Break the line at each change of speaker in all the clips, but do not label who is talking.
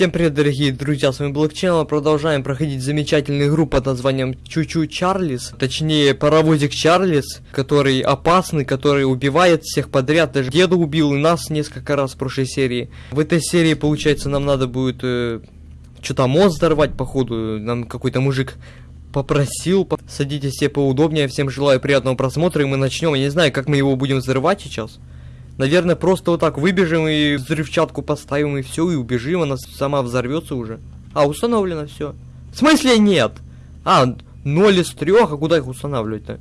Всем привет, дорогие друзья, с вами Блокченнел. Продолжаем проходить замечательную игру под названием Чучу Чарлис. Точнее, паровозик Чарлис, который опасный, который убивает всех подряд. Даже деда убил и нас несколько раз в прошлой серии. В этой серии, получается, нам надо будет э, что-то мост взорвать, походу. Нам какой-то мужик попросил. Садитесь все поудобнее. Всем желаю приятного просмотра, и мы начнем. Я не знаю, как мы его будем взрывать сейчас. Наверное, просто вот так выбежим и взрывчатку поставим и все, и убежим, она сама взорвется уже. А, установлено все. В смысле нет? А, 0 из 3, а куда их устанавливать-то?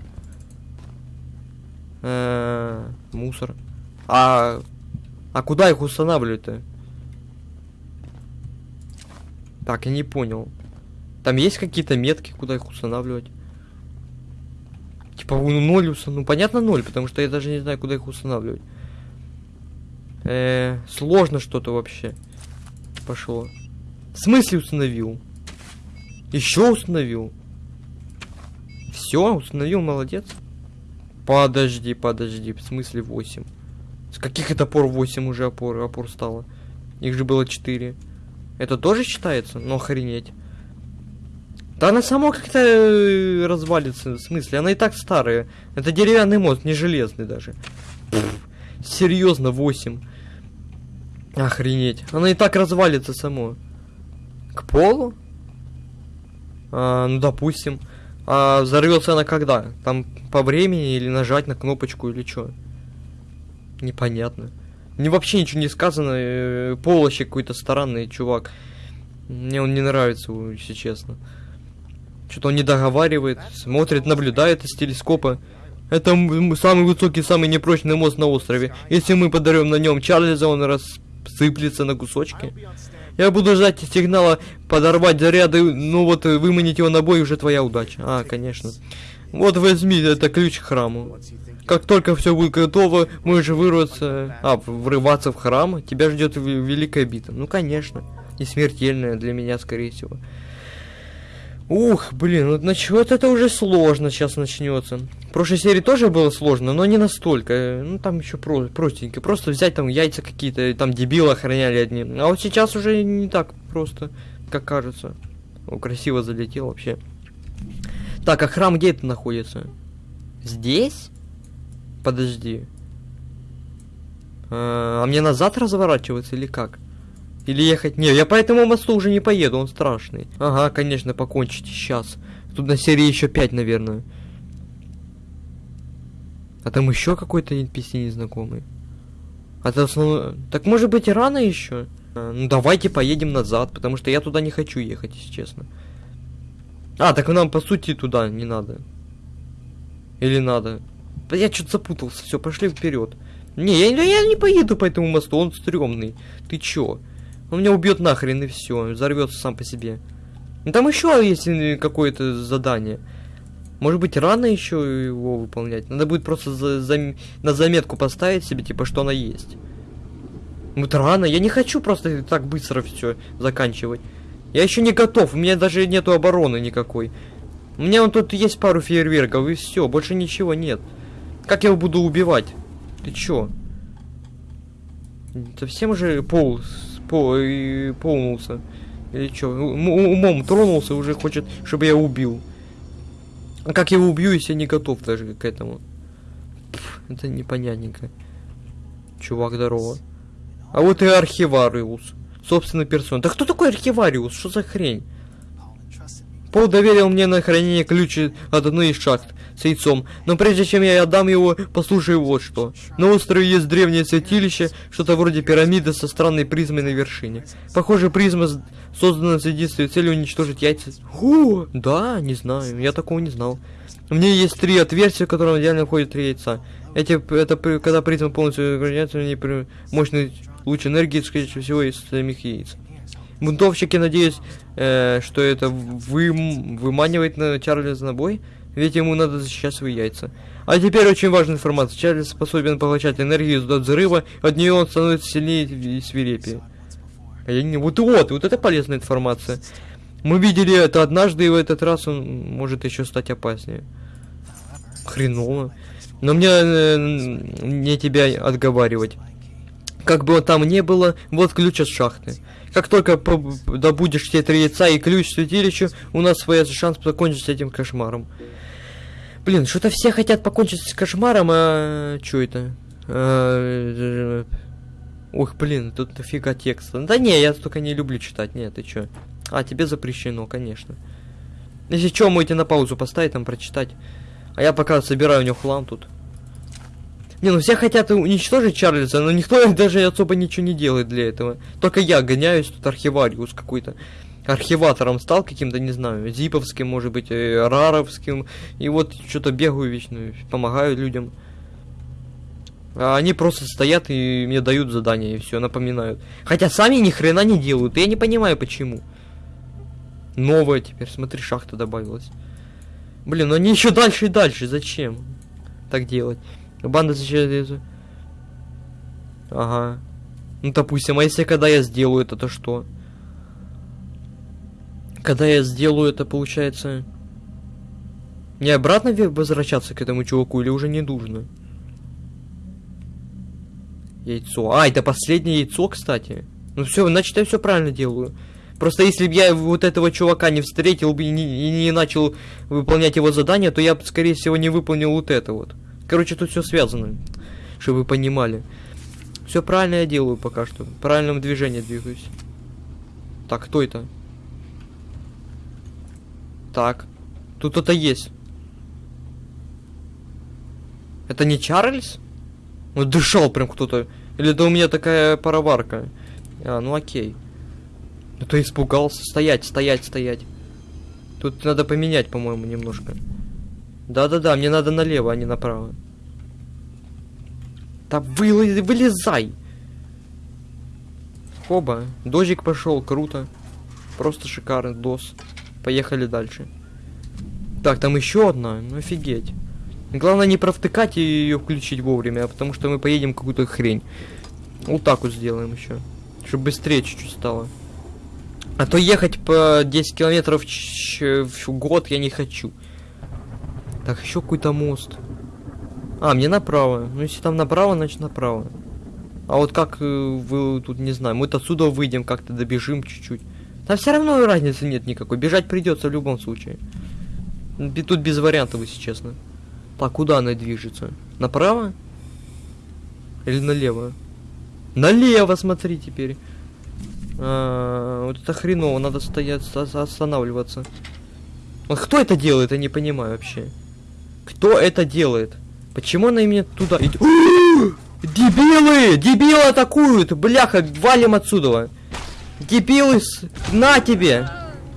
Э, мусор. А, а куда их устанавливать-то? Так, я не понял. Там есть какие-то метки, куда их устанавливать? Типа, ну, 0 установить. Ну, понятно, 0, потому что я даже не знаю, куда их устанавливать. Э, сложно что-то вообще пошло. В смысле установил? Еще установил? Все, установил, молодец. Подожди, подожди, в смысле 8? С каких это пор 8 уже опор, опор стало? Их же было 4. Это тоже считается? Ну охренеть. Да она сама как-то э, развалится, в смысле, она и так старая. Это деревянный мост, не железный даже. Серьезно, 8. Охренеть. Она и так развалится само. К полу? А, ну, допустим. А взорвется она когда? Там по времени или нажать на кнопочку или что? Непонятно. Мне вообще ничего не сказано. Э, Полощик какой-то странный чувак. Мне он не нравится, если честно. Что-то он не договаривает, смотрит, наблюдает из телескопа. Это самый высокий, самый непрочный мост на острове. Если мы подарим на нем Чарльза, он раз сыплется на кусочки. Я буду ждать сигнала подорвать заряды, ну вот выманить его на бой уже твоя удача. А, конечно. Вот возьми, это ключ к храму. Как только все будет готово, можешь вырваться, а, врываться в храм, тебя ждет великая битва. Ну, конечно. И смертельная для меня, скорее всего. Ух, блин, ну начнет это уже сложно сейчас начнется. В прошлой серии тоже было сложно, но не настолько. Ну там еще про простенько. Просто взять там яйца какие-то, там дебилы охраняли одни. А вот сейчас уже не так просто, как кажется. О, красиво залетел вообще. Так, а храм где это находится? Здесь? Подожди. А, а мне назад разворачиваться или как? Или ехать? Не, я по этому мосту уже не поеду, он страшный. Ага, конечно, покончите сейчас. Тут на серии еще 5, наверное. А там еще какой-то NPC незнакомый. А это основной... Так может быть рано еще? А, ну давайте поедем назад, потому что я туда не хочу ехать, если честно. А, так нам по сути туда не надо. Или надо? Я что-то запутался, все, пошли вперед. Не, я, я не поеду по этому мосту, он стрёмный. Ты чё? Он меня убьет нахрен и все, взорвется сам по себе. Ну, там еще есть какое-то задание. Может быть, рано еще его выполнять. Надо будет просто за, за, на заметку поставить себе, типа, что она есть. Вот рано. Я не хочу просто так быстро все заканчивать. Я еще не готов. У меня даже нету обороны никакой. У меня вот тут есть пару фейерверков и все. Больше ничего нет. Как я его буду убивать? Ты чё? Совсем уже пол по и полнулся. Или что? Умом тронулся, уже хочет, чтобы я убил. А как я его убью, если я не готов даже к этому? Пфф, это непонятненько. Чувак, здорово. А вот и архивариус. Собственно, персон. Да кто такой архивариус? Что за хрень? Пол доверил мне на хранение ключи от одной из шахт с яйцом, но прежде чем я отдам его, послушай вот что. На острове есть древнее святилище, что-то вроде пирамиды со странной призмой на вершине. Похоже, призма создана с единственной целью уничтожить яйца. Ху, да, не знаю, я такого не знал. У меня есть три отверстия, в котором идеально входят три яйца. Эти, это когда призма полностью ограняется, они при мощный луч энергии, скорее всего, из самих яиц. Бунтовщики, надеюсь, э, что это вы, выманивает на Чарльза на бой, ведь ему надо защищать свои яйца. А теперь очень важная информация. Чарльз способен поглощать энергию из взрыва, от нее он становится сильнее и свирепее. А я не... Вот вот, вот это полезная информация. Мы видели это однажды, и в этот раз он может еще стать опаснее. Хреново. Но мне э, не тебя отговаривать. Как бы там не было, вот ключ от шахты. Как только добудешь те три яйца и ключ святилищу, у нас появится шанс закончить с этим кошмаром. Блин, что-то все хотят покончить с кошмаром, а... Чё это? А... Ух, блин, тут дофига текста. Да не, я только не люблю читать. Нет, ты чё? А, тебе запрещено, конечно. Если чё, можете на паузу поставить, там прочитать. А я пока собираю у него хлам тут. Не, ну все хотят уничтожить Чарльза, но никто даже особо ничего не делает для этого. Только я гоняюсь тут архивариус какой-то. Архиватором стал каким-то, не знаю, зиповским, может быть, э, раровским. И вот что-то бегаю вечно, помогаю людям. А они просто стоят и мне дают задания, и все, напоминают. Хотя сами ни хрена не делают, я не понимаю почему. Новая теперь, смотри, шахта добавилась. Блин, ну они еще дальше и дальше, зачем так делать? Банда зачем Ага. Ну, допустим, а если когда я сделаю это, то что? Когда я сделаю это, получается... Не обратно возвращаться к этому чуваку или уже не нужно? Яйцо. А, это последнее яйцо, кстати. Ну все, значит я все правильно делаю. Просто если бы я вот этого чувака не встретил бы и не, не начал выполнять его задание, то я бы, скорее всего, не выполнил вот это вот. Короче, тут все связано, чтобы вы понимали. Все правильно я делаю пока что. В правильном движении двигаюсь. Так, кто это? Так. Тут кто-то есть. Это не Чарльз? Ну, дышал прям кто-то. Или это у меня такая пароварка? А, ну окей. Ну ты испугался. Стоять, стоять, стоять. Тут надо поменять, по-моему, немножко. Да-да-да, мне надо налево, а не направо. Да вылез, вылезай! Хоба, дождик пошел, круто. Просто шикарный дос. Поехали дальше. Так, там еще одна, ну офигеть. Главное не провтыкать и ее включить вовремя, потому что мы поедем какую-то хрень. Вот так вот сделаем еще. Чтобы быстрее чуть-чуть стало. А то ехать по 10 километров в год я не хочу. Так, еще какой-то мост. А, мне направо. Ну, если там направо, значит направо. А вот как э, вы тут, не знаю, мы-то отсюда выйдем, как-то добежим чуть-чуть. Там все равно разницы нет никакой. Бежать придется в любом случае. Тут без вариантов, если честно. Так, куда она движется? Направо? Или налево? Налево, смотри теперь. А, вот это хреново, надо стоять, останавливаться. Вот кто это делает, я не понимаю вообще. Кто это делает? Почему она именно туда идет? Дебилы! Дебилы атакуют! Бляха, валим отсюда! Дебилы, на тебе!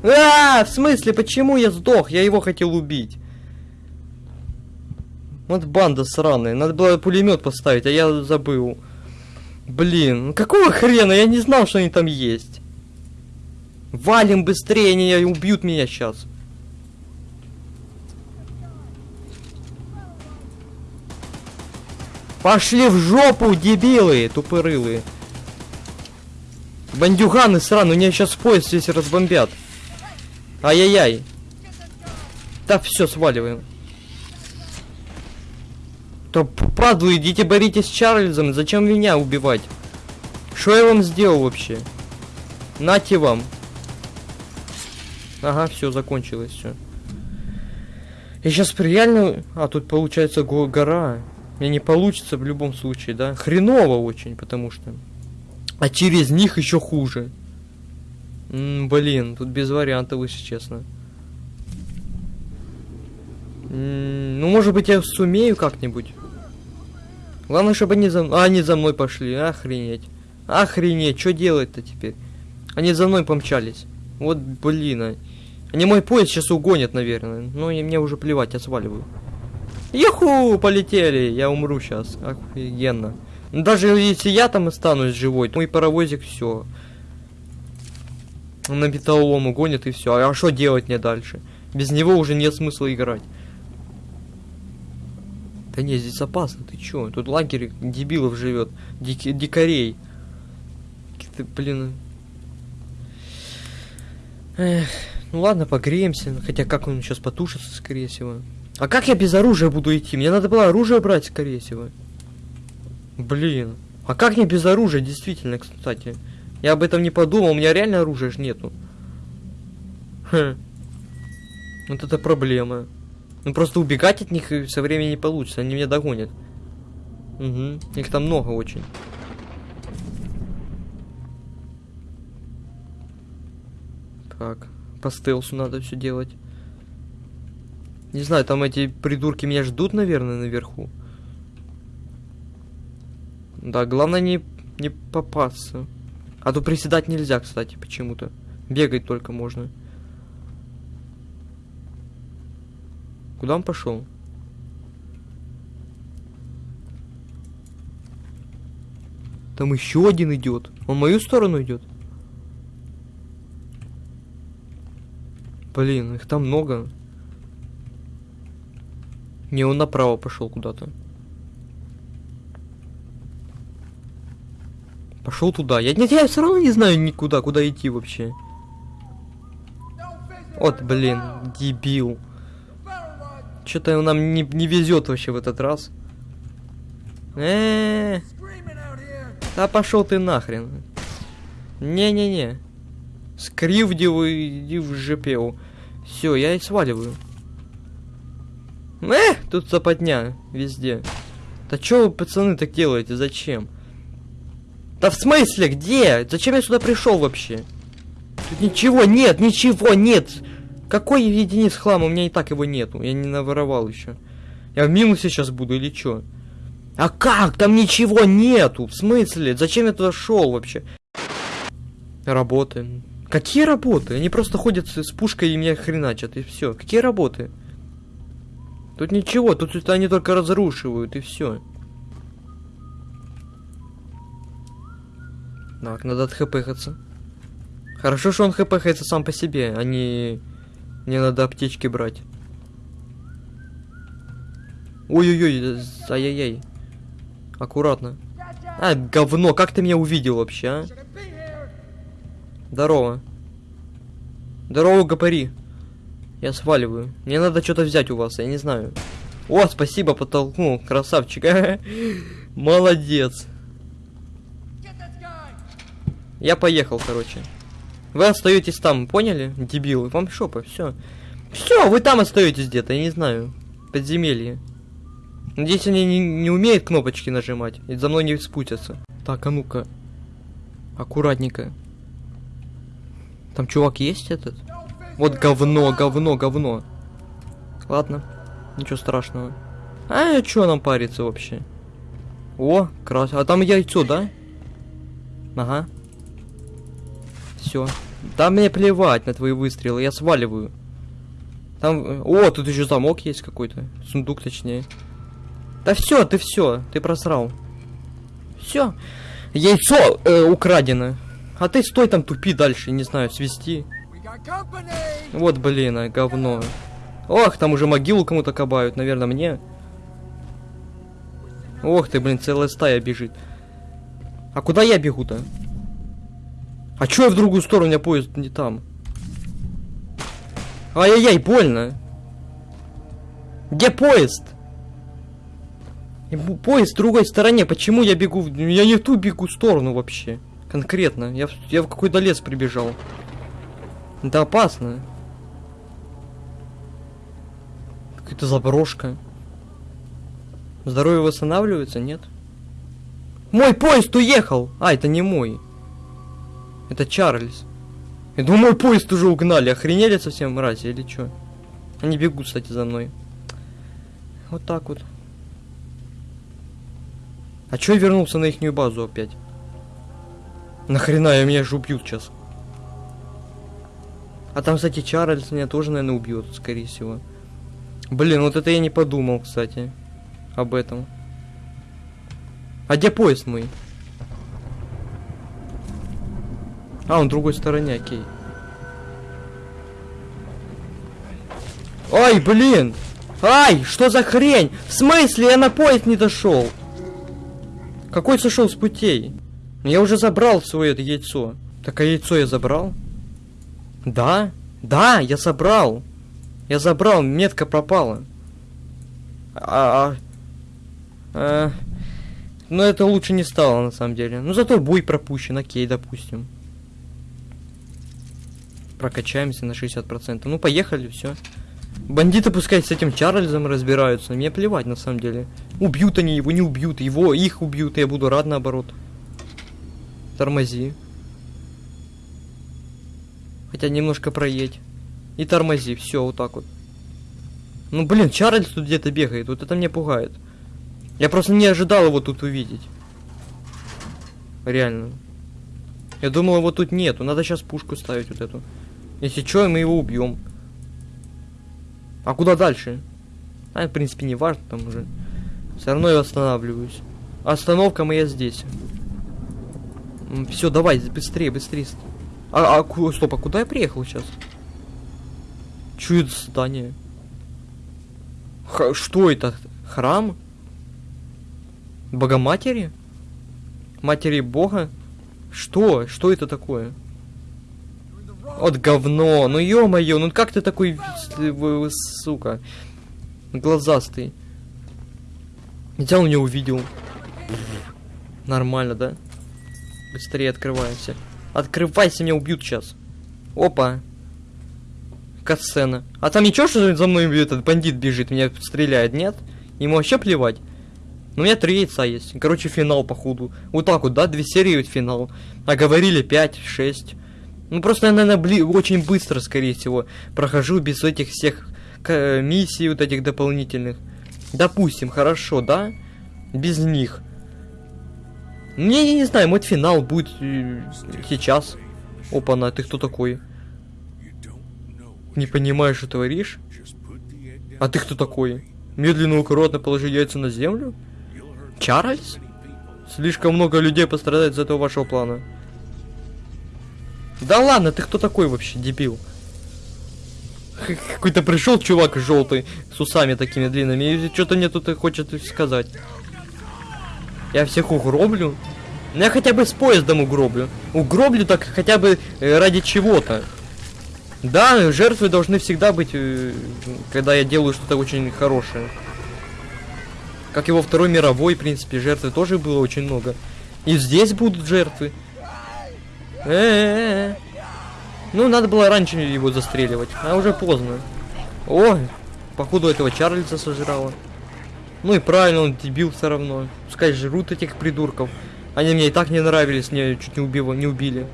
А, в смысле, почему я сдох? Я его хотел убить. Вот банда сраная. Надо было пулемет поставить, а я забыл. Блин, ну какого хрена? Я не знал, что они там есть. Валим быстрее, они убьют меня сейчас. Пошли в жопу, дебилы, тупорылые. Бандюганы сраные, меня сейчас поезд здесь разбомбят. Ай-яй-яй. Так, все, сваливаем. То падлы, идите боритесь с Чарльзом, зачем меня убивать? Что я вам сделал вообще? Нате вам. Ага, все, закончилось все. Я сейчас реально... А, тут получается гора. Мне не получится в любом случае, да? Хреново очень, потому что... А через них еще хуже. М -м, блин, тут без вариантов, если честно. М ну, может быть, я сумею как-нибудь. Главное, чтобы они за... А, они за мной пошли. Охренеть. Охренеть, что делать-то теперь? Они за мной помчались. Вот, блин. А. Они мой поезд сейчас угонят, наверное. Но и мне уже плевать, я сваливаю. Юху, полетели, я умру сейчас, офигенно. Даже если я там останусь живой, мой паровозик все. На металлолом угонит и все. А что делать мне дальше? Без него уже нет смысла играть. Да не, здесь опасно, ты чё? Тут лагерь дебилов живет, дик дикарей. Ты, блин. Эх, ну ладно, погреемся. Хотя как он сейчас потушится, скорее всего. А как я без оружия буду идти? Мне надо было оружие брать, скорее всего. Блин. А как мне без оружия, действительно, кстати? Я об этом не подумал, у меня реально оружия ж нету. Хм. Вот это проблема. Ну просто убегать от них со временем не получится, они меня догонят. Угу. Их там много очень. Так, по стелсу надо все делать. Не знаю, там эти придурки меня ждут, наверное, наверху. Да, главное не, не попасться. А то приседать нельзя, кстати, почему-то. Бегать только можно. Куда он пошел? Там еще один идет. Он в мою сторону идет. Блин, их там много. Не, он направо пошел куда-то. Пошел туда. Я, нет, я все равно не знаю никуда, куда идти вообще. Вот, блин, дебил. Что-то нам не, не везет вообще в этот раз. Э, -э, -э. Да пошел ты нахрен. Не-не-не. Скривдил и в жепел. Все, я и сваливаю. Э, тут западня везде. Да что вы, пацаны, так делаете? Зачем? Да в смысле, где? Зачем я сюда пришел вообще? Тут ничего нет, ничего нет. Какой единиц хлама? У меня и так его нету. Я не наворовал еще. Я в минусе сейчас буду или что? А как? Там ничего нету. В смысле? Зачем я туда шел вообще? Работы. Какие работы? Они просто ходят с пушкой и меня хреначат, и все. Какие работы? Тут ничего, тут это они только разрушивают, и все. Так, надо отхпхаться. Хорошо, что он хпхается сам по себе, а не... Не надо аптечки брать. Ой-ой-ой, ай-яй-яй. Аккуратно. А, говно, как ты меня увидел вообще, а? Здорово. Здорово, гопари. Я сваливаю. Мне надо что-то взять у вас, я не знаю. О, спасибо, подтолкнул. Красавчик. Молодец. Я поехал, короче. Вы остаетесь там, поняли? Дебилы. Вам шопа, все. Все, вы там остаетесь где-то, я не знаю. Подземелье. Надеюсь, они не, не умеют кнопочки нажимать. И за мной не спутятся. Так, а ну-ка. Аккуратненько. Там чувак есть этот? Вот говно, говно, говно. Ладно, ничего страшного. А, что нам париться вообще? О, красиво. А там яйцо, да? Ага. Все. Да мне плевать на твои выстрелы, я сваливаю. Там... О, тут еще замок есть какой-то. Сундук, точнее. Да все, ты все, ты просрал. Все. Яйцо э, украдено. А ты стой там, тупи дальше, не знаю, свести. Вот, блин, а, говно. Ох, там уже могилу кому-то кабают, наверное, мне. Ох ты, блин, целая стая бежит. А куда я бегу-то? А чё я в другую сторону, у меня поезд не там? Ай-яй-яй, больно. Где поезд? Поезд в другой стороне, почему я бегу? Я не в ту бегу сторону вообще. Конкретно. Я, я в какой-то лес прибежал. Это опасно. Какая-то заброшка. Здоровье восстанавливается, нет? Мой поезд уехал! А, это не мой. Это Чарльз. Я думаю, мой поезд уже угнали. Охренели совсем мрази или что? Они бегут, кстати, за мной. Вот так вот. А чё я вернулся на ихнюю базу опять? Нахрена, я меня же убьют сейчас. А там, кстати, Чарльз меня тоже, наверное, убьет, скорее всего. Блин, вот это я не подумал, кстати, об этом. А где поезд мой? А, он в другой стороне, окей. Ай, блин! Ай, что за хрень? В смысле, я на поезд не дошел? Какой сошел с путей? Я уже забрал свое это яйцо. Так, а яйцо я забрал? Да, да, я забрал. Я забрал, метка пропала. А, а, а Но это лучше не стало, на самом деле. Ну, зато бой пропущен, окей, допустим. Прокачаемся на 60%. Ну, поехали, все. Бандиты пускай с этим Чарльзом разбираются. Мне плевать, на самом деле. Убьют они его, не убьют. Его, их убьют, я буду рад наоборот. Тормози. Хотя немножко проедь. И тормози, все, вот так вот. Ну, блин, Чарльз тут где-то бегает, вот это меня пугает. Я просто не ожидал его тут увидеть. Реально. Я думал, его тут нету. Надо сейчас пушку ставить вот эту. Если что, мы его убьем. А куда дальше? А, в принципе, не важно там уже. Все равно я останавливаюсь. Остановка моя здесь. Все, давай, быстрее, быстрее. А, а, стоп, а куда я приехал сейчас? Это здание? Х что это? Храм? Богоматери? Матери Бога? Что? Что это такое? Вот говно. Ну ё-моё, ну как ты такой, сука, глазастый? Он меня увидел. Нормально, да? Быстрее открываемся. Открывайся, меня убьют сейчас. Опа. Катсцена. А там ничего, что за мной этот бандит бежит, меня стреляет, нет? Ему вообще плевать. Ну, у меня три яйца есть. Короче, финал, походу. Вот так вот, да? Две серии вот финал. А говорили 5, 6. Ну, просто я, наверное, бли очень быстро, скорее всего, прохожу без этих всех миссий вот этих дополнительных. Допустим, хорошо, да? Без них. Не, я не знаю, мой финал будет э, сейчас. Опа-на, ты кто такой? Не понимаешь, что творишь? А ты кто такой? Медленно, аккуратно положи яйца на землю? Чарльз? Слишком много людей пострадает из этого вашего плана. Да ладно, ты кто такой вообще, дебил? Какой-то пришел чувак желтый с усами такими длинными и что-то мне тут хочет сказать. Я всех угроблю? Ну я хотя бы с поездом угроблю. Угроблю так хотя бы э, ради чего-то. Да, жертвы должны всегда быть, э, когда я делаю что-то очень хорошее. Как во Второй мировой, в принципе, жертвы тоже было очень много. И здесь будут жертвы. Э -э -э. Ну, надо было раньше его застреливать, а уже поздно. О, походу этого Чарльза сожрало. Ну и правильно, он дебил все равно. Пускай жрут этих придурков. Они мне и так не нравились, мне чуть не, убило, не убили.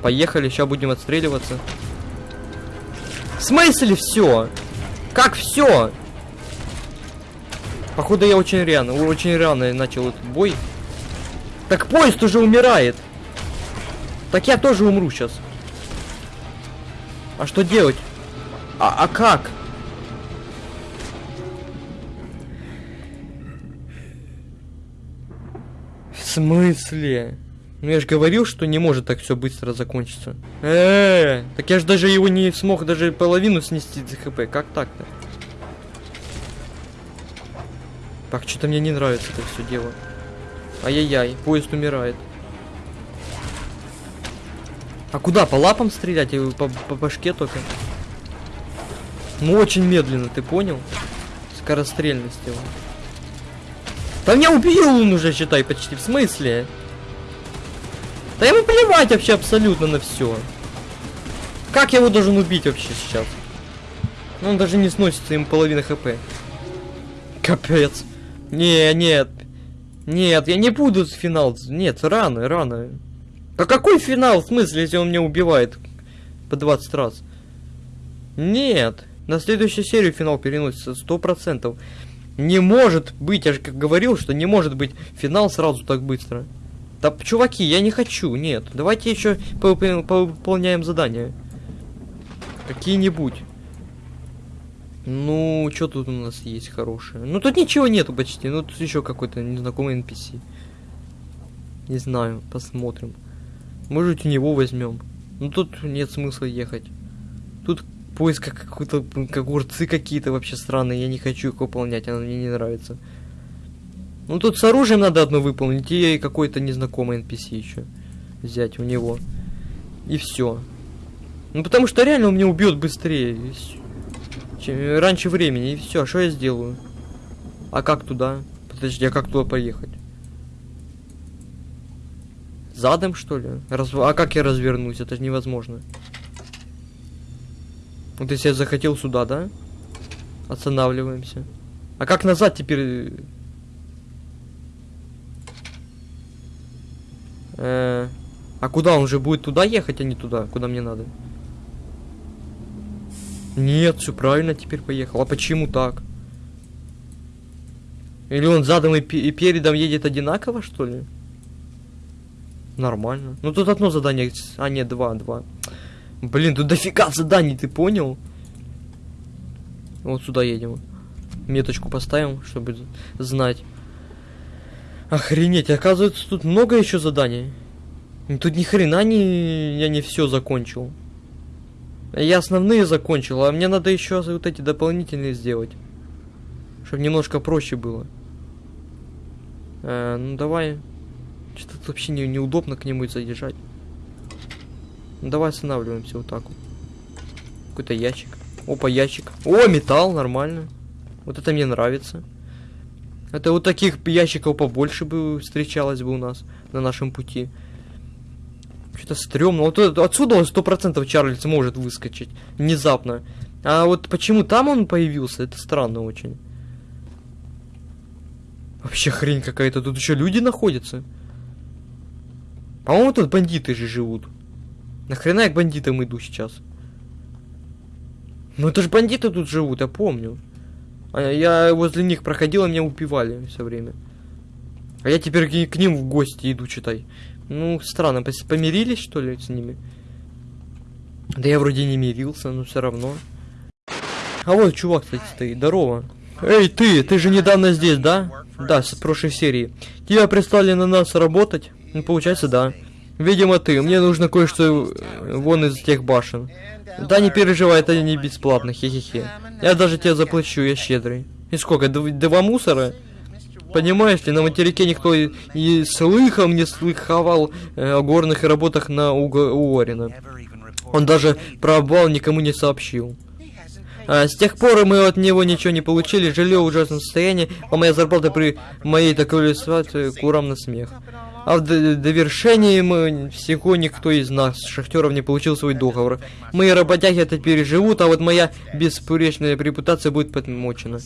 Поехали, сейчас будем отстреливаться. В смысле все? Как все? Походу я очень рано, очень рано начал этот бой. Так поезд уже умирает. Так я тоже умру сейчас. А что делать? А, а как? В смысле? Ну я же говорил, что не может так все быстро закончиться. Э, -э, -э так я же даже его не смог даже половину снести за хп. Как так-то? Так, что-то мне не нравится это все дело. Ай-яй-яй, поезд умирает. А куда? По лапам стрелять? Или по, по башке только? Ну, очень медленно, ты понял? Скорострельность его. Да меня убил он уже, считай, почти. В смысле? Да ему плевать вообще абсолютно на все. Как я его должен убить вообще сейчас? Ну, он даже не сносится, ему половина хп. Капец. Не, нет. Нет, я не буду финал. Нет, рано, рано. А какой финал, в смысле, если он меня убивает по 20 раз? Нет. На следующую серию финал переносится сто процентов. Не может быть, я же как говорил, что не может быть финал сразу так быстро. Да, чуваки, я не хочу, нет. Давайте еще повыполняем задания. Какие-нибудь. Ну, что тут у нас есть хорошее? Ну, тут ничего нету почти. Ну, тут еще какой-то незнакомый NPC. Не знаю, посмотрим. Может, у него возьмем. Ну, тут нет смысла ехать. Тут поиск какой-то, как огурцы какие-то вообще странные. Я не хочу их выполнять, она мне не нравится. Ну, тут с оружием надо одно выполнить, и какой-то незнакомый NPC еще взять у него. И все. Ну, потому что реально он меня убьет быстрее. Чем, раньше времени, и все. Что я сделаю? А как туда? Подожди, а как туда поехать? Задом, что ли? Раз... А как я развернусь? Это невозможно. Вот если я захотел сюда, да? Останавливаемся. А как назад теперь? Э, а куда он же будет туда ехать, а не туда, куда мне надо? Нет, все правильно теперь поехал. А почему так? Или он задом и, и передом едет одинаково, что ли? Нормально. Ну тут одно задание, а нет, два, два. Блин, тут дофига заданий, ты понял? Вот сюда едем. Меточку поставим, чтобы знать. Охренеть, оказывается, тут много еще заданий. Тут ни хрена не я не все закончил. Я основные закончил, а мне надо еще вот эти дополнительные сделать. Чтобы немножко проще было. Э, ну давай. Что-то вообще не, неудобно к нему заезжать. Ну, давай останавливаемся вот так вот. Какой-то ящик. Опа, ящик. О, металл, нормально. Вот это мне нравится. Это вот таких ящиков побольше бы встречалось бы у нас на нашем пути. Что-то стрёмно. Вот отсюда он сто процентов Чарльз может выскочить. Внезапно. А вот почему там он появился, это странно очень. Вообще хрень какая-то. Тут еще люди находятся. По-моему, тут бандиты же живут. Нахрена я к бандитам иду сейчас? Ну это же бандиты тут живут, я помню. А я возле них проходил, а меня убивали все время. А я теперь к ним в гости иду, читай. Ну, странно, помирились, что ли, с ними? Да я вроде не мирился, но все равно. А вот чувак, кстати, стоит. Здорово. Эй, ты, ты же недавно здесь, да? Да, с прошлой серии. Тебя прислали на нас работать? Ну, получается, да. Видимо, ты. Мне нужно кое-что э, вон из тех башен. Да не переживай, это не бесплатно, хе-хе-хе. Я даже тебе заплачу, я щедрый. И сколько, два мусора? Понимаешь ли, на материке никто и, и слыхом не слыховал э, о горных работах на Уорина. Он даже про обвал никому не сообщил. А, с тех пор мы от него ничего не получили, жилье в ужасном состоянии, а моя зарплата при моей такой ситуации курам на смех. А в довершении мы всего никто из нас, шахтеров, не получил свой договор. Мои работяги это переживут, а вот моя беспоречная репутация будет подмочена.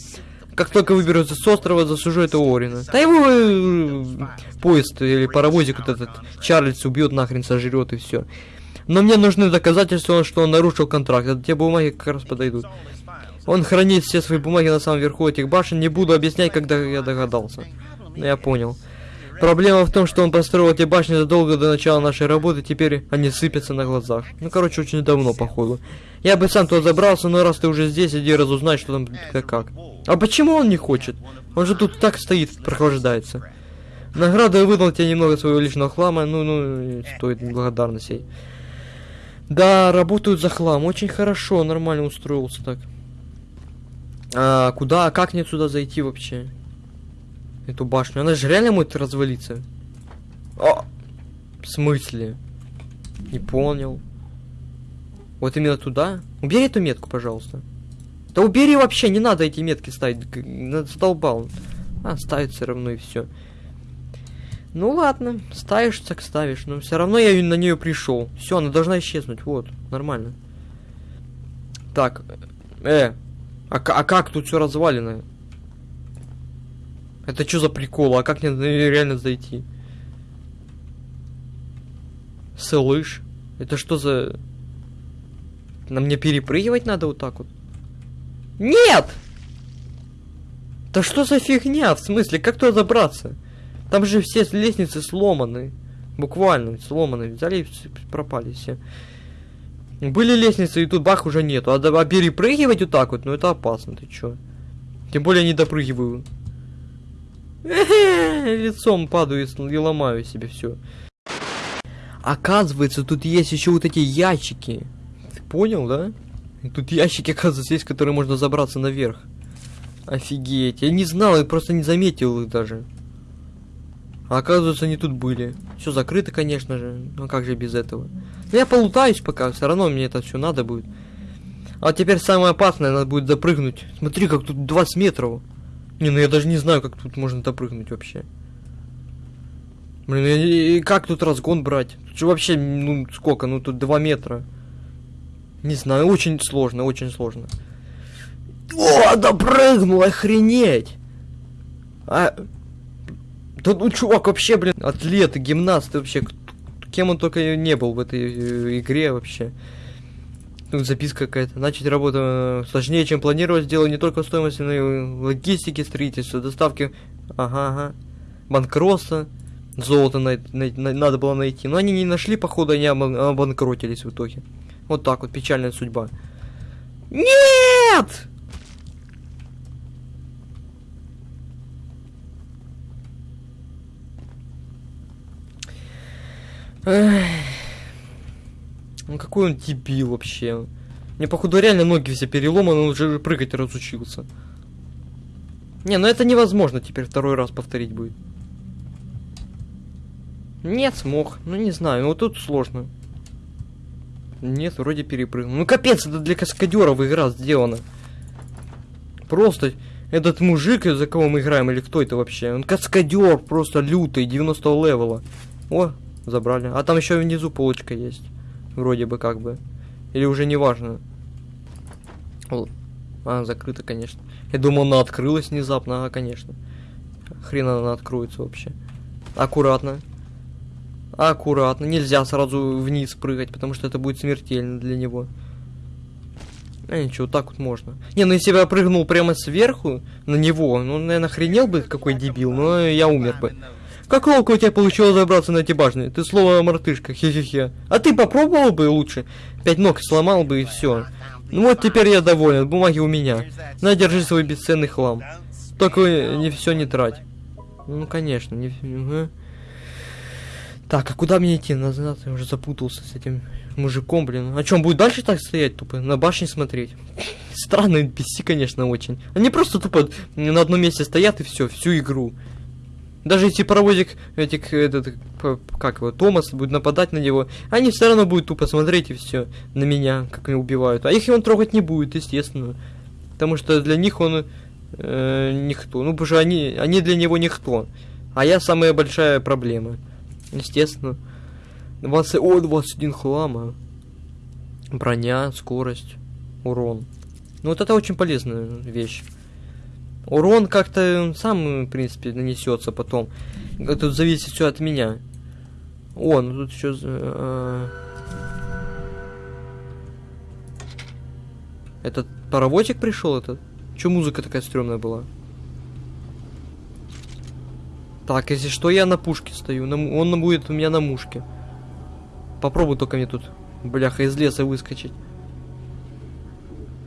Как только выберутся с острова, засужу это Орина. Да его э, поезд или паровозик вот этот Чарльз убьет нахрен, сожрет и все. Но мне нужны доказательства, что он нарушил контракт. Это те бумаги как раз подойдут. Он хранит все свои бумаги на самом верху этих башен. Не буду объяснять, когда я догадался. Но я понял. Проблема в том, что он построил эти башни задолго до начала нашей работы, теперь они сыпятся на глазах. Ну, короче, очень давно, походу. Я бы сам туда забрался, но раз ты уже здесь, иди разузнай, что там как. как. А почему он не хочет? Он же тут так стоит, прохлаждается. Награду я выдал тебе немного своего личного хлама, ну, ну, стоит благодарностей. Да, работают за хлам, очень хорошо, нормально устроился так. А, куда, как мне сюда зайти вообще? Эту башню, она же реально может развалиться. О! В смысле? Не понял. Вот именно туда? Убери эту метку, пожалуйста. Да убери вообще, не надо эти метки ставить. Задолбал. А, ставить все равно и все. Ну ладно, ставишь, так ставишь. Но все равно я на нее пришел. Все, она должна исчезнуть. Вот, нормально. Так, э, а, а как тут все развалено? Это что за прикол? А как мне реально зайти? Слышь, это что за... На мне перепрыгивать надо вот так вот? Нет! Да что за фигня? В смысле, как туда забраться? Там же все лестницы сломаны. Буквально сломаны. Взяли и пропали все. Были лестницы, и тут бах уже нету. А, а перепрыгивать вот так вот, ну это опасно, ты чё? Тем более не допрыгиваю. Лицом падаю и ломаю себе все. Оказывается, тут есть еще вот эти ящики. Ты понял, да? Тут ящики, оказывается, есть, которые можно забраться наверх. Офигеть. Я не знал, я просто не заметил их даже. А оказывается, они тут были. Все закрыто, конечно же. Ну как же без этого? Но ну, я полутаюсь пока, все равно мне это все надо будет. А теперь самое опасное, надо будет запрыгнуть. Смотри, как тут 20 метров. Не, ну я даже не знаю, как тут можно допрыгнуть вообще. Блин, и, и как тут разгон брать? Тут же вообще, ну, сколько? Ну, тут 2 метра. Не знаю, очень сложно, очень сложно. О, допрыгнул, охренеть! А... Да ну, чувак, вообще, блин, атлет, гимнаст, вообще, кем он только не был в этой э, игре вообще. Тут записка какая-то. Начать работу э, сложнее, чем планировать. Дело не только стоимости, но и в логистике, строительства, доставки. Ага, ага. Банкротство. Золото на, на, на, надо было найти. Но они не нашли, походу, они обанкротились в итоге. Вот так вот, печальная судьба. Нет! Эх. Ну какой он дебил вообще. Мне походу реально ноги все переломаны, он уже прыгать разучился. Не, ну это невозможно теперь второй раз повторить будет. Нет, смог. Ну не знаю, ну тут сложно. Нет, вроде перепрыгнул. Ну капец, это для каскадеров игра сделана. Просто этот мужик, за кого мы играем, или кто это вообще? Он каскадер, просто лютый, 90 левела. О, забрали. А там еще внизу полочка есть. Вроде бы как бы. Или уже не важно. А, закрыта, конечно. Я думал, она открылась внезапно. Ага, конечно. Хрен она откроется вообще. Аккуратно. Аккуратно. Нельзя сразу вниз прыгать, потому что это будет смертельно для него. А ничего, так вот можно. Не, ну если бы я прыгнул прямо сверху на него, ну, наверное, охренел бы, какой дебил, но я умер бы. Как ловко у тебя получилось забраться на эти башни? Ты слово мартышка, хе-хе-хе. А ты попробовал бы лучше? Пять ног сломал бы и все. Ну вот теперь я доволен, бумаги у меня. На, держи свой бесценный хлам. Только не все не трать. Ну, конечно, не... Угу. Так, а куда мне идти? Назад я уже запутался с этим мужиком, блин. А чем будет дальше так стоять тупо? На башне смотреть? Странно NPC, конечно, очень. Они просто тупо на одном месте стоят и все, всю игру. Даже если паровозик, этих, этот, как его, Томас будет нападать на него, они все равно будут тупо смотреть и все на меня, как они убивают. А их он трогать не будет, естественно. Потому что для них он э, никто. Ну, потому что они, они для него никто. А я самая большая проблема. Естественно. 20, о, 21 хлама. Броня, скорость, урон. Ну, вот это очень полезная вещь. Урон как-то сам, в принципе, нанесется потом. Тут зависит все от меня. О, ну тут еще... Э, этот паровозик пришел этот? Че музыка такая стрёмная была? Так, если что, я на пушке стою. На, он будет у меня на мушке. Попробуй только мне тут, бляха, из леса выскочить.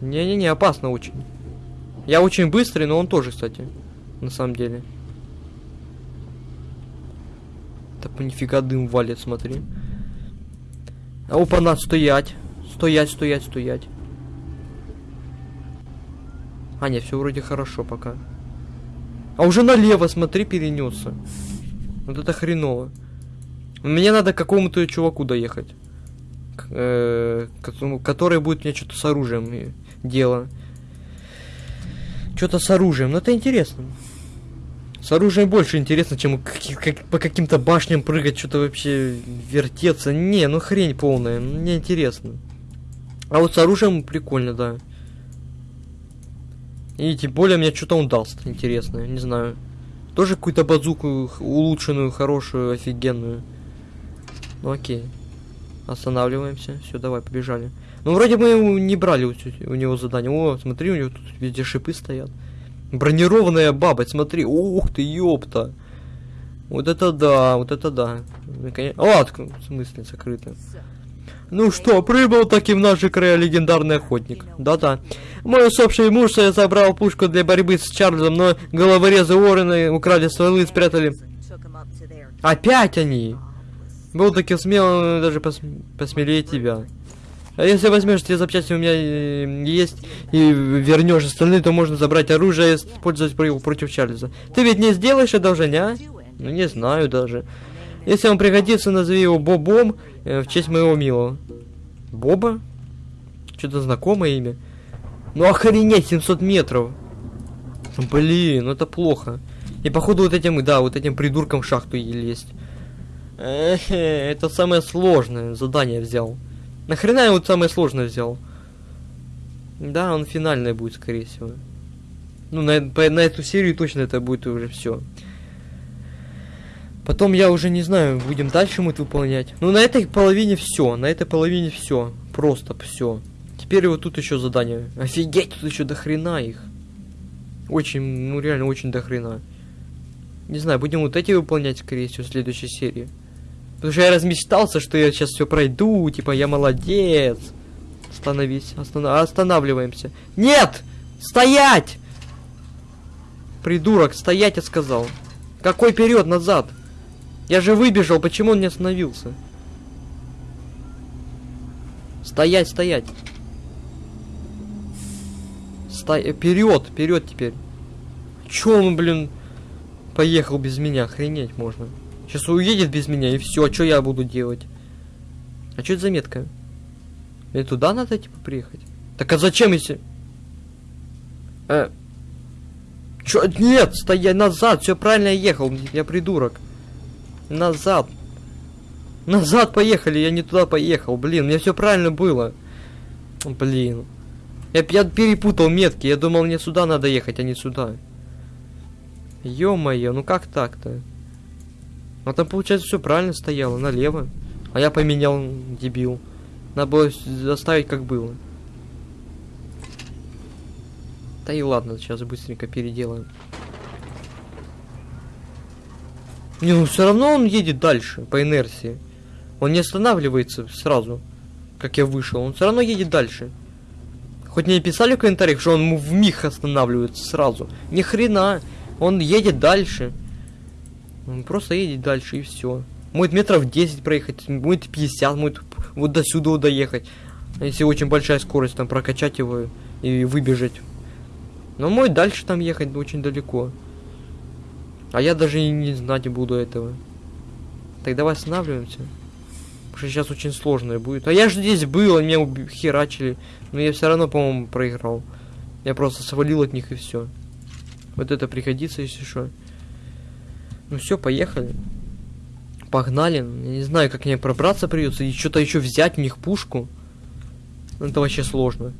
Не-не-не, опасно очень. Я очень быстрый, но он тоже, кстати. На самом деле. Так нифига дым валит, смотри. А опа, надо стоять. Стоять, стоять, стоять. А, нет, все вроде хорошо пока. А уже налево, смотри, перенесся. Вот это хреново. Мне надо какому-то чуваку доехать. К, э, который будет мне что-то с оружием дело. Что-то с оружием. Но это интересно. С оружием больше интересно, чем как, как, по каким-то башням прыгать, что-то вообще вертеться. Не, ну хрень полная. Мне интересно. А вот с оружием прикольно, да. И тем более мне что-то он дал интересное, не знаю. Тоже какую-то базуку улучшенную, хорошую, офигенную. Ну окей. Останавливаемся. Все, давай, побежали. Ну, вроде мы не брали у, у него задание. О, смотри, у него тут везде шипы стоят. Бронированная баба, смотри. Ух ты, ёпта. Вот это да, вот это да. О, а, в смысле, закрыто. Ну что, прибыл таки в наши края легендарный охотник. Да-да. Мой усопший муж забрал пушку для борьбы с Чарльзом, но головорезы Уоррены украли стволы и спрятали. Опять они! Был таки смел даже пос посмелее тебя. А если возьмешь те запчасти у меня э, есть и вернешь остальные, то можно забрать оружие и использовать против Чарльза. Ты ведь не сделаешь одолжение, а? Ну не знаю даже. Если он пригодится, назови его Бобом э, в честь моего милого. Боба? Что-то знакомое имя. Ну охренеть, 700 метров. Блин, ну это плохо. И походу вот этим, да, вот этим придуркам в шахту лезть. Эхе, это самое сложное задание взял. Нахрена я вот самое сложное взял? Да, он финальное будет, скорее всего. Ну, на, по, на эту серию точно это будет уже все. Потом я уже не знаю, будем дальше мы это выполнять. Ну, на этой половине все. На этой половине все. Просто все. Теперь вот тут еще задание. Офигеть, тут еще до хрена их. Очень, ну реально очень до хрена. Не знаю, будем вот эти выполнять, скорее всего, в следующей серии. Потому что я размечтался, что я сейчас все пройду, типа я молодец. Остановись, останов... останавливаемся. Нет! Стоять! Придурок, стоять, я сказал. Какой вперед, назад? Я же выбежал, почему он не остановился? Стоять, стоять. Стой, вперед, вперед теперь. Чё он, блин, поехал без меня? Охренеть можно. Сейчас уедет без меня и все. А что я буду делать? А что это за метка? Мне туда надо типа приехать? Так а зачем если? Э, Чё? Нет, стоять назад, все правильно я ехал, я придурок. Назад. Назад поехали, я не туда поехал, блин, мне все правильно было. Блин. Я, я перепутал метки, я думал мне сюда надо ехать, а не сюда. Ё-моё, ну как так-то? А там получается все правильно стояло, налево. А я поменял, дебил. Надо было заставить как было. Да и ладно, сейчас быстренько переделаем. Не, ну все равно он едет дальше, по инерции. Он не останавливается сразу, как я вышел. Он все равно едет дальше. Хоть не писали в комментариях, что он в миг останавливается сразу. Ни хрена. Он едет дальше. Просто едет дальше и все. Может метров 10 проехать, может 50, может вот до сюда доехать. Если очень большая скорость, там прокачать его и выбежать но мой дальше там ехать очень далеко. А я даже и не знать буду этого. Так давай останавливаемся. Потому что сейчас очень сложно будет. А я же здесь был, они меня херачили. Но я все равно, по-моему, проиграл. Я просто свалил от них и все. Вот это пригодится, если что. Ну все, поехали. Погнали. Я не знаю, как мне пробраться придется. И что-то еще взять у них пушку. Это вообще сложно.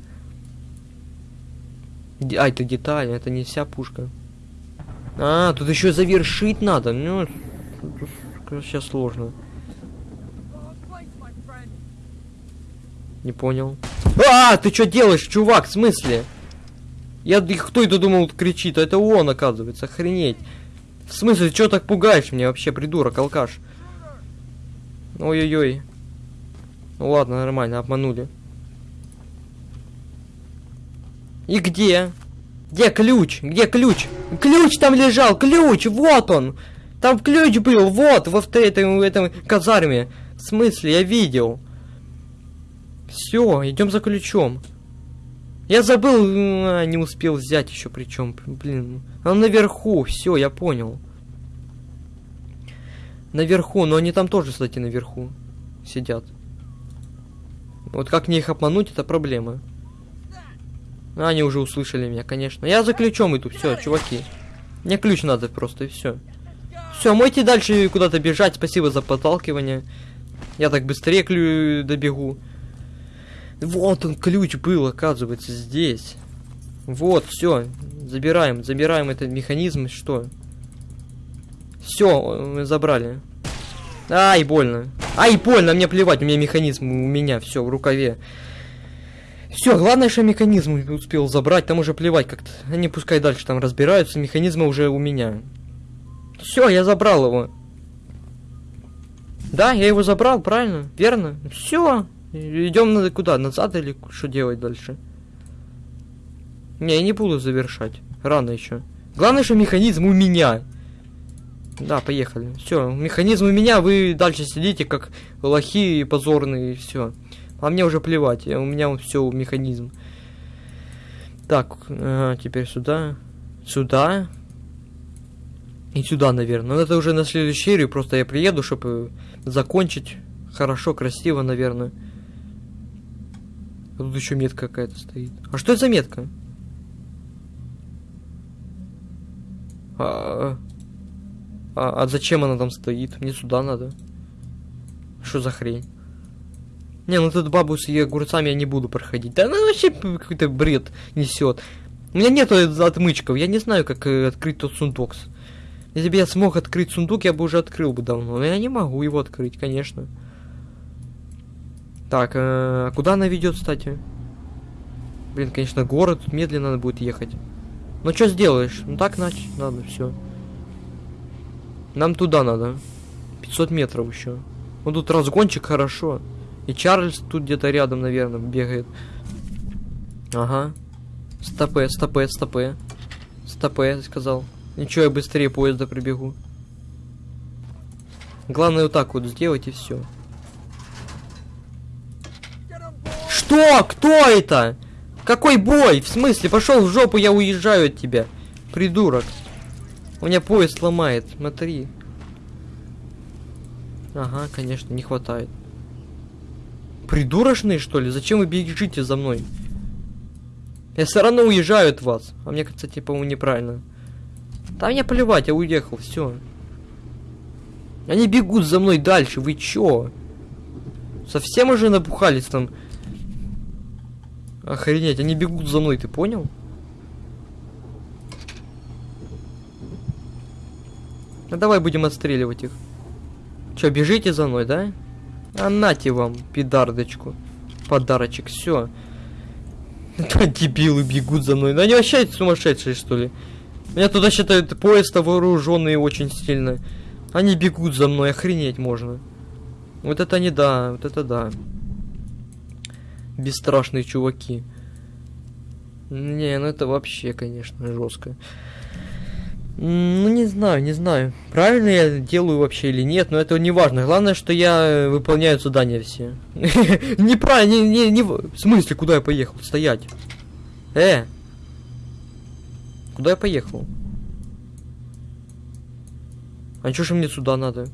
А, это деталь, это не вся пушка. А, тут еще завершить надо. Ну, сейчас сложно. Не понял. А, ты что делаешь, чувак, в смысле? Я кто это думал кричит, а это он, оказывается, охренеть. В смысле, что так пугаешь меня вообще, придурок, алкаш? Ой-ой-ой. Ну ладно, нормально, обманули. И где? Где ключ? Где ключ? Ключ там лежал, ключ, вот он. Там ключ был, вот, во в этом, в этом казарме. В смысле, я видел. Все, идем за ключом. Я забыл, а, не успел взять еще причем, блин. Он наверху, все, я понял. Наверху, но они там тоже, кстати, наверху сидят. Вот как мне их обмануть, это проблема. А, они уже услышали меня, конечно. Я за ключом иду, все, чуваки. Мне ключ надо просто, и все. Все, мойте дальше куда-то бежать. Спасибо за подталкивание. Я так быстрее клю добегу. Вот он, ключ был, оказывается, здесь. Вот, все. Забираем, забираем этот механизм. Что? Все, мы забрали. Ай, больно. Ай, больно, мне плевать, у меня механизм, у меня все в рукаве. Все, главное, что механизм успел забрать, там уже плевать как-то. Они пускай дальше там разбираются, механизмы уже у меня. Все, я забрал его. Да, я его забрал, правильно? Верно? Все. Идем надо куда? Назад или что делать дальше? Не, я не буду завершать. Рано еще. Главное, что механизм у меня. Да, поехали. Все, механизм у меня, вы дальше сидите как лохи и позорные, и все. А мне уже плевать, у меня все механизм. Так, ага, теперь сюда. Сюда. И сюда, наверное. Но это уже на следующую серию. Просто я приеду, чтобы закончить. Хорошо, красиво, наверное. Тут еще метка какая-то стоит. А что это за метка? А, а, а зачем она там стоит? Мне сюда надо. Что за хрень? Не, ну тут бабу с ее огурцами я не буду проходить. Да она вообще какой-то бред несет. У меня нету отмычков, я не знаю, как э, открыть тот сундук. Если бы я смог открыть сундук, я бы уже открыл бы давно. Но я не могу его открыть, конечно. Так, э, куда она ведет, кстати? Блин, конечно, город, тут медленно надо будет ехать. Ну что сделаешь? Ну так значит, надо, все. Нам туда надо. 500 метров еще. Ну тут разгончик хорошо. И Чарльз тут где-то рядом, наверное, бегает. Ага. Стопе, стопе, стопе. Стопе, сказал. Ничего, я быстрее поезда прибегу. Главное вот так вот сделать и все. Что? Кто это? Какой бой? В смысле? Пошел в жопу, я уезжаю от тебя. Придурок. У меня поезд ломает, смотри. Ага, конечно, не хватает. Придурочные, что ли? Зачем вы бежите за мной? Я все равно уезжаю от вас. А мне, кстати, по-моему, неправильно. Да мне плевать, я уехал, все. Они бегут за мной дальше, вы чё? Совсем уже набухались там? Охренеть, они бегут за мной, ты понял? Ну давай будем отстреливать их. Чё, бежите за мной, да? А нате вам, пидардочку. Подарочек, все. Дебилы бегут за мной. Ну они вообще сумасшедшие, что ли? Меня туда считают поезд вооруженные очень сильно. Они бегут за мной, охренеть можно. Вот это не да, вот это да. Бесстрашные чуваки. Не, ну это вообще, конечно, жестко. Ну, не знаю, не знаю. Правильно я делаю вообще или нет, но это не важно. Главное, что я выполняю задания все. Неправильно, не, не, не... В смысле, куда я поехал? Стоять. Э! Куда я поехал? А чё же мне сюда надо?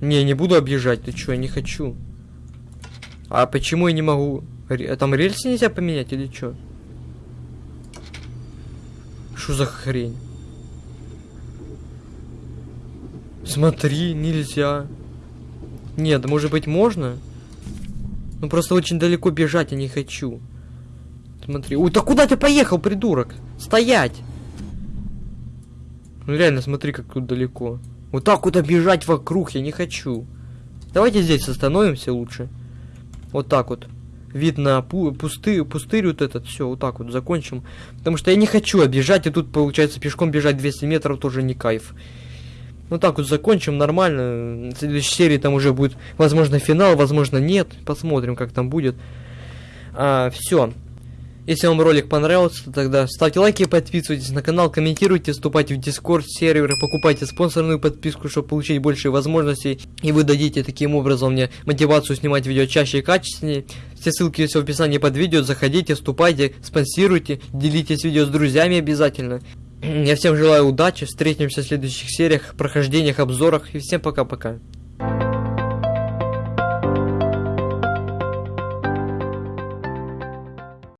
Не, не буду объезжать, ты чё, я не хочу. А почему я не могу? Там рельсы нельзя поменять или чё? Что за хрень? Смотри, нельзя. Нет, может быть можно? Ну просто очень далеко бежать я не хочу. Смотри. Ой, да куда ты поехал, придурок? Стоять! Ну реально, смотри, как тут далеко. Вот так куда бежать вокруг я не хочу. Давайте здесь остановимся лучше. Вот так вот вид на пу пустырь, пустырь вот этот, все, вот так вот закончим. Потому что я не хочу объезжать, и тут, получается, пешком бежать 200 метров тоже не кайф. Ну так вот закончим нормально. В следующей серии там уже будет, возможно, финал, возможно, нет. Посмотрим, как там будет. А, все. Если вам ролик понравился, тогда ставьте лайки, подписывайтесь на канал, комментируйте, вступайте в дискорд сервер, покупайте спонсорную подписку, чтобы получить больше возможностей. И вы дадите таким образом мне мотивацию снимать видео чаще и качественнее. Все ссылки есть в описании под видео, заходите, вступайте, спонсируйте, делитесь видео с друзьями обязательно. Я всем желаю удачи, встретимся в следующих сериях, прохождениях, обзорах и всем пока-пока.